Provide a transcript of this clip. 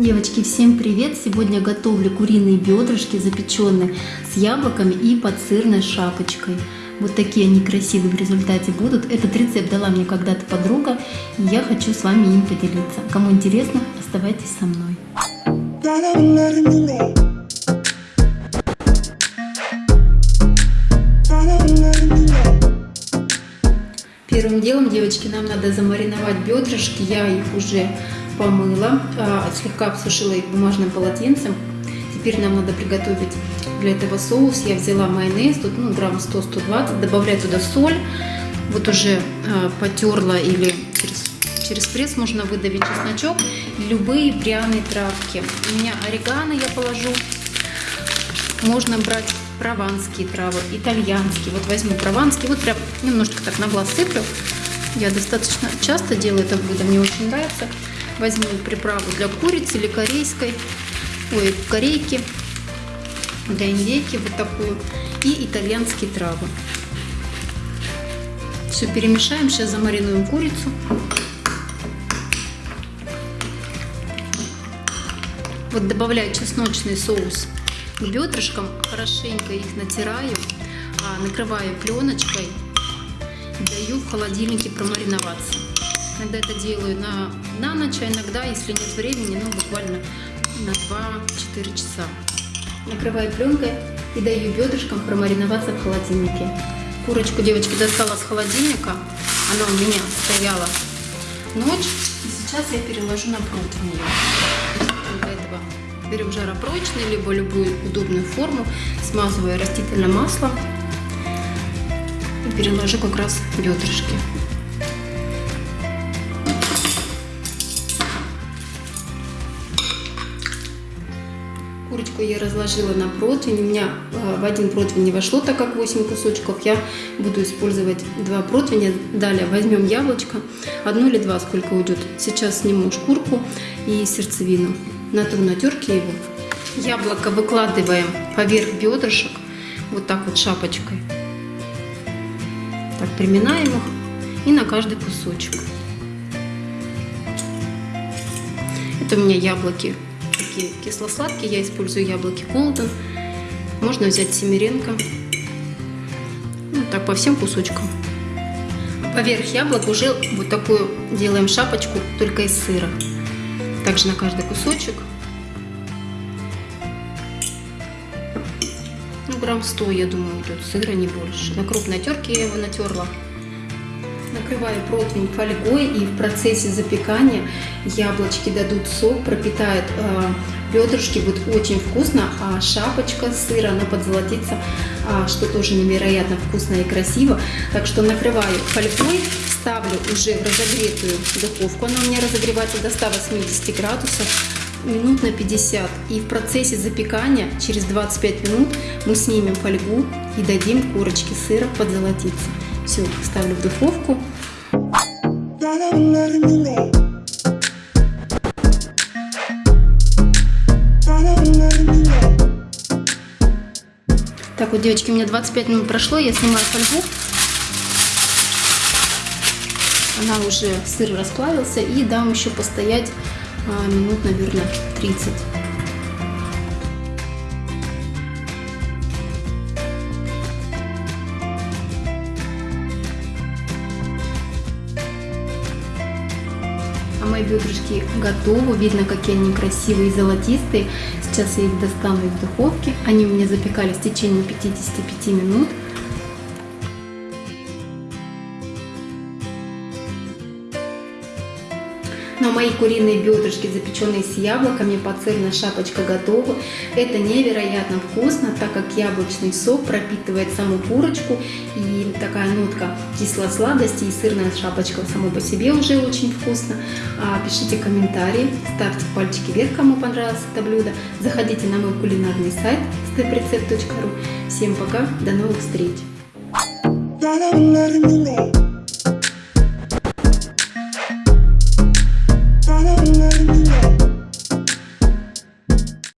Девочки, всем привет! Сегодня готовлю куриные бедрышки, запеченные с яблоками и под сырной шапочкой. Вот такие они красивые в результате будут. Этот рецепт дала мне когда-то подруга, и я хочу с вами им поделиться. Кому интересно, оставайтесь со мной. Первым делом, девочки, нам надо замариновать бедрышки. Я их уже помыла, а, слегка обсушила их бумажным полотенцем. Теперь нам надо приготовить для этого соус. Я взяла майонез, тут ну, грамм 100-120, добавляю туда соль. Вот уже а, потерла или через, через пресс можно выдавить чесночок. Любые пряные травки. У меня орегано я положу. Можно брать прованские травы, итальянские. Вот возьму прованские, вот прям немножечко так на глаз сыплю. Я достаточно часто делаю это блюдо, мне очень нравится. Возьму приправу для курицы или корейской, ой, корейки, для индейки вот такую. И итальянские травы. Все перемешаем, сейчас замаринуем курицу. Вот добавляю чесночный соус к бедрышкам, хорошенько их натираю, а, накрываю пленочкой даю в холодильнике промариноваться. Иногда это делаю на, на ночь, а иногда, если нет времени, ну буквально на 2-4 часа. Накрываю пленкой и даю бедрышкам промариноваться в холодильнике. Курочку девочки достала с холодильника, она у меня стояла ночь, и сейчас я переложу на противень. Для этого берем жаропрочный, либо любую удобную форму, смазываю растительным маслом и переложу как раз бедрышки. Курочку я разложила на противень. У меня э, в один противень не вошло, так как 8 кусочков. Я буду использовать два противня. Далее возьмем яблочко. Одно или два, сколько уйдет. Сейчас сниму шкурку и сердцевину. Натру на терке его. Яблоко выкладываем поверх бедрышек. Вот так вот шапочкой. Так, приминаем их. И на каждый кусочек. Это у меня яблоки такие кисло-сладкие. Я использую яблоки Голден. Можно взять семеренко. Ну, так по всем кусочкам. Поверх яблок уже вот такую делаем шапочку, только из сыра. Также на каждый кусочек. Ну, грамм 100, я думаю, тут сыра не больше. На крупной терке я его натерла. Накрываю противень фольгой и в процессе запекания яблочки дадут сок, пропитает э, бедрышки, будет очень вкусно, а шапочка сыра, она подзолотится, а, что тоже невероятно вкусно и красиво. Так что накрываю фольгой, ставлю уже в разогретую духовку, она у меня разогревается до 180 градусов, минут на 50. И в процессе запекания через 25 минут мы снимем фольгу и дадим курочке сыра подзолотиться. Все, ставлю в духовку. Так вот, девочки, у меня 25 минут прошло, я снимаю фольгу. Она уже, сыр расплавился, и дам еще постоять а, минут, наверное, 30. Мои бедрышки готовы. Видно, какие они красивые и золотистые. Сейчас я их достану из духовки. Они у меня запекались в течение 55 минут. Но мои куриные бедрышки, запеченные с яблоками, подсырная шапочка готова. Это невероятно вкусно, так как яблочный сок пропитывает саму курочку. И такая нотка кисло-сладости и сырная шапочка само по себе уже очень вкусно. А, пишите комментарии, ставьте пальчики вверх, кому понравилось это блюдо. Заходите на мой кулинарный сайт steprecept.ru. Всем пока, до новых встреч!